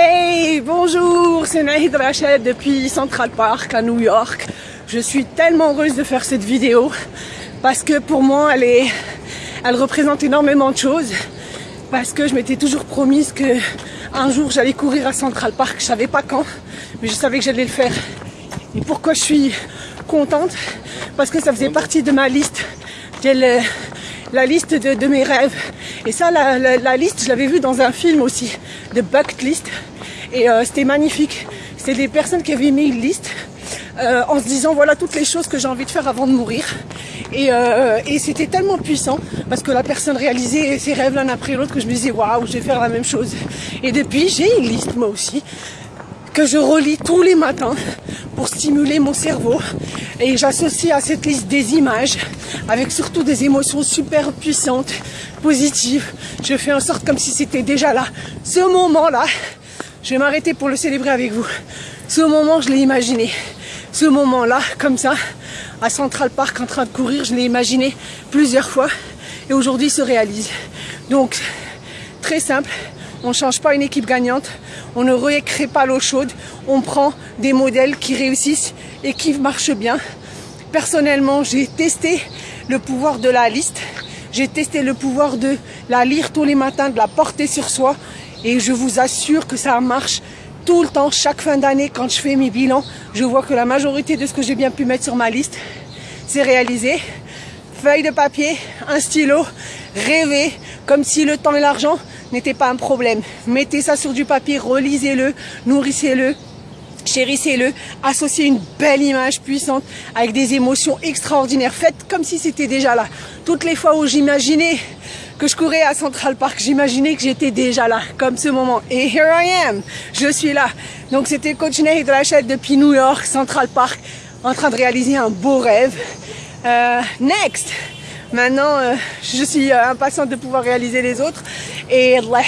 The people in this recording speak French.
Hey, bonjour, c'est Nahid Rachid depuis Central Park à New York. Je suis tellement heureuse de faire cette vidéo parce que pour moi, elle, est, elle représente énormément de choses. Parce que je m'étais toujours promise que un jour j'allais courir à Central Park. Je savais pas quand, mais je savais que j'allais le faire. Et pourquoi je suis contente? Parce que ça faisait partie de ma liste. Le, la liste de, de, mes rêves. Et ça, la, liste, je l'avais vue dans un film aussi, de Bucket List. Et euh, c'était magnifique. C'était des personnes qui avaient mis une liste euh, en se disant voilà toutes les choses que j'ai envie de faire avant de mourir. Et, euh, et c'était tellement puissant parce que la personne réalisait ses rêves l'un après l'autre que je me disais waouh, je vais faire la même chose. Et depuis, j'ai une liste moi aussi que je relis tous les matins pour stimuler mon cerveau. Et j'associe à cette liste des images avec surtout des émotions super puissantes, positives. Je fais en sorte comme si c'était déjà là. Ce moment-là, je vais m'arrêter pour le célébrer avec vous. Ce moment, je l'ai imaginé. Ce moment-là, comme ça, à Central Park en train de courir, je l'ai imaginé plusieurs fois et aujourd'hui se réalise. Donc, très simple, on ne change pas une équipe gagnante, on ne recrée pas l'eau chaude, on prend des modèles qui réussissent et qui marchent bien. Personnellement, j'ai testé le pouvoir de la liste, j'ai testé le pouvoir de la lire tous les matins, de la porter sur soi. Et je vous assure que ça marche tout le temps, chaque fin d'année, quand je fais mes bilans, je vois que la majorité de ce que j'ai bien pu mettre sur ma liste, c'est réalisé. Feuille de papier, un stylo, rêver, comme si le temps et l'argent n'étaient pas un problème. Mettez ça sur du papier, relisez-le, nourrissez-le, chérissez-le, associez une belle image puissante avec des émotions extraordinaires. Faites comme si c'était déjà là. Toutes les fois où j'imaginais que je courais à Central Park, j'imaginais que j'étais déjà là, comme ce moment. Et here I am, je suis là. Donc c'était coach Ney de la chaîne depuis New York, Central Park, en train de réaliser un beau rêve. Euh, next Maintenant, euh, je suis euh, impatiente de pouvoir réaliser les autres. Et Allah